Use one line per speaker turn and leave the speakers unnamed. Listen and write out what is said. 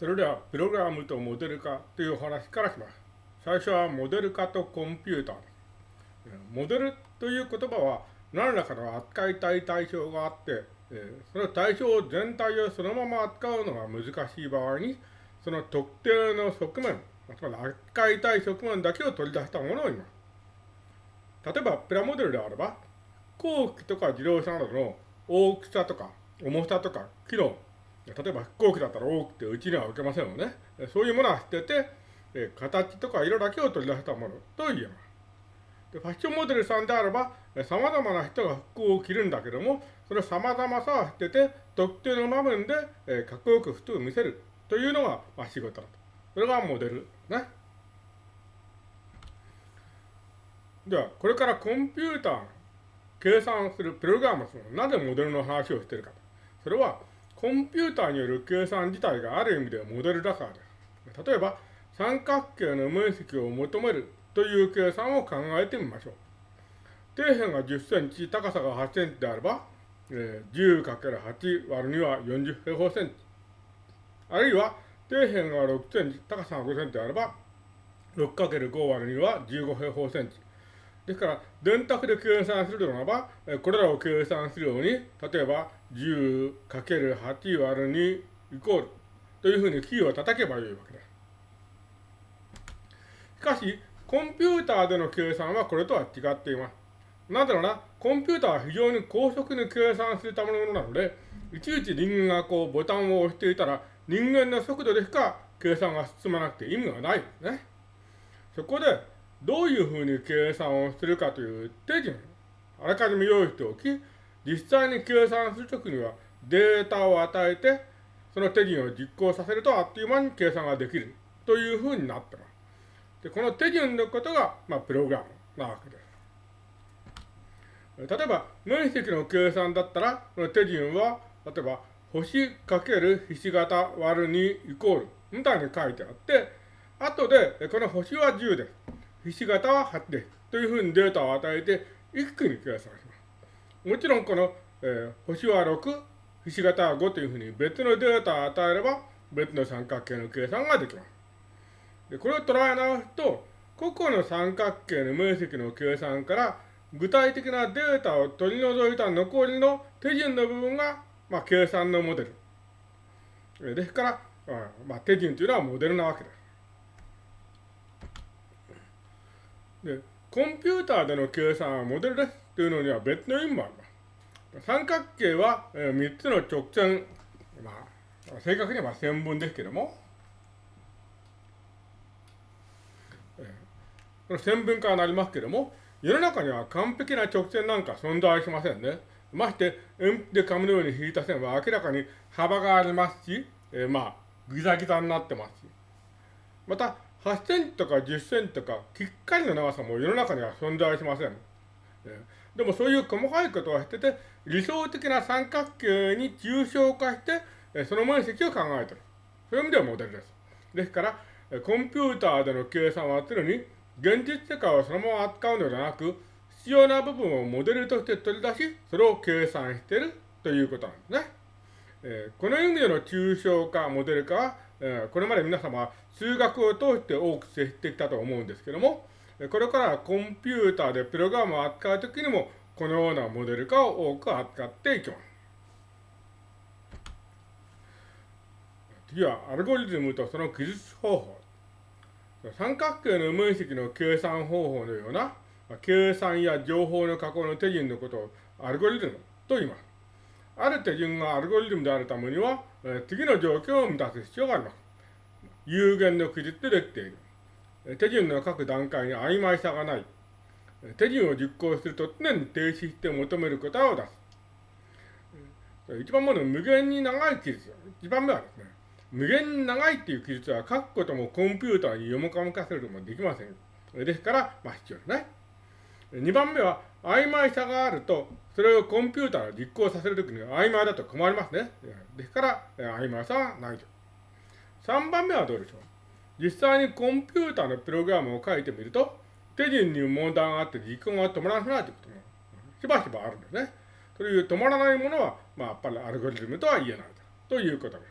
それでは、プログラムとモデル化というお話からします。最初はモデル化とコンピューター。モデルという言葉は何らかの扱いたい対象があって、その対象全体をそのまま扱うのが難しい場合に、その特定の側面、つまり扱いたい側面だけを取り出したものを言います。例えば、プラモデルであれば、飛行機とか自動車などの大きさとか重さとか機能、例えば飛行機だったら大きくてうちには置けませんよね。そういうものは捨てて、え形とか色だけを取り出したものと言えます。でファッションモデルさんであれば、様々な人が服を着るんだけども、その様々さを捨てて、特定の場面で、えー、かっこよく服を見せるというのが、まあ、仕事だと。それがモデルね。では、これからコンピューター計算するプログラムするなぜモデルの話をしているかと。それは、コンピューターによる計算自体がある意味でモデルだからです。例えば、三角形の面積を求めるという計算を考えてみましょう。底辺が10センチ、高さが8センチであれば、え、10×8 割る2は40平方センチ。あるいは、底辺が6センチ、高さが5センチであれば、6×5 割る2は15平方センチ。ですから、電卓で計算するならば、これらを計算するように、例えば 10×8 割る2イコールというふうにキーを叩けばよいわけです。しかし、コンピューターでの計算はこれとは違っています。なぜなら、コンピューターは非常に高速に計算するためのものなので、いちいち人間がこうボタンを押していたら、人間の速度でしか計算が進まなくて意味がないですね。そこで、どういうふうに計算をするかという手順、あらかじめ用意しておき、実際に計算するときにはデータを与えて、その手順を実行させるとあっという間に計算ができるというふうになってます。で、この手順のことが、まあ、プログラムなわけです。例えば、面積の計算だったら、この手順は、例えば、星かけるひし形割る2イコールみたいに書いてあって、後で、この星は10です。ひし形は8です。というふうにデータを与えて、一気に計算します。もちろん、この、えー、星は6、ひし形は5というふうに別のデータを与えれば、別の三角形の計算ができます。で、これを捉え直すと、個々の三角形の面積の計算から、具体的なデータを取り除いた残りの手順の部分が、まあ、計算のモデル。ですから、まあ、手順というのはモデルなわけです。で、コンピューターでの計算はモデルですというのには別の意味もあります。三角形は、えー、3つの直線、まあ、正確には線分ですけども、この線分化はなりますけれども、世の中には完璧な直線なんか存在しませんね。まして、鉛筆で紙のように引いた線は明らかに幅がありますし、えー、まあ、ギザギザになってますし。また、8センチとか10センチとか、きっかりの長さも世の中には存在しません。でもそういう細かいことはしてて、理想的な三角形に抽象化して、その面積を考えてる。そういう意味ではモデルです。ですから、コンピューターでの計算は常に現実世界をそのまま扱うのではなく、必要な部分をモデルとして取り出し、それを計算してるということなんですね。え、この意味での抽象化、モデル化は、え、これまで皆様数学を通して多く接してきたと思うんですけども、これからコンピューターでプログラムを扱うときにも、このようなモデル化を多く扱っていきます。次は、アルゴリズムとその記述方法。三角形の面積の計算方法のような、計算や情報の加工の手順のことをアルゴリズムと言います。ある手順がアルゴリズムであるためには、次の条件を満たす必要があります。有限の記述でできている。手順の各段階に曖昧さがない。手順を実行すると常に停止して求める答えを出す。一番目の無限に長い記述。一番目はですね、無限に長いっていう記述は書くこともコンピューターに読むかむかせることもできません。ですから、まあ必要ですね。2番目は、曖昧さがあると、それをコンピューターが実行させるときに曖昧だと困りますね。ですから、曖昧さはないと。3番目はどうでしょう？実際にコンピューターのプログラムを書いてみると、手順に問題があって実行が止まらないということもしばしばあるんですね。という止まらないものは、まあ、やっぱりアルゴリズムとは言えないということです。